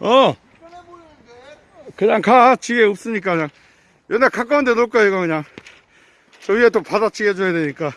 어. 그냥 가. 지게 없으니까 그냥. 여기 가까운 데 놓을 거야 이거 그냥. 저 위에 또 바다 지게 해줘야 되니까.